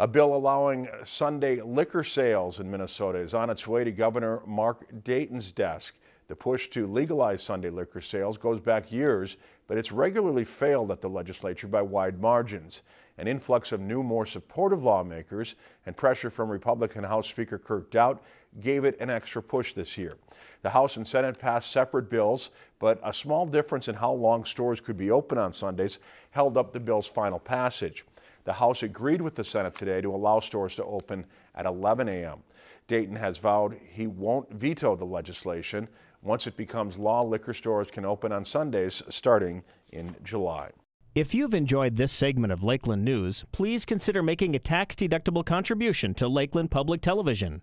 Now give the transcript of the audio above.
A bill allowing Sunday liquor sales in Minnesota is on its way to Governor Mark Dayton's desk. The push to legalize Sunday liquor sales goes back years, but it's regularly failed at the legislature by wide margins. An influx of new, more supportive lawmakers and pressure from Republican House Speaker Kurt Daudt gave it an extra push this year. The House and Senate passed separate bills, but a small difference in how long stores could be open on Sundays held up the bill's final passage. The House agreed with the Senate today to allow stores to open at 11 a.m. Dayton has vowed he won't veto the legislation. Once it becomes law, liquor stores can open on Sundays starting in July. If you've enjoyed this segment of Lakeland News, please consider making a tax-deductible contribution to Lakeland Public Television.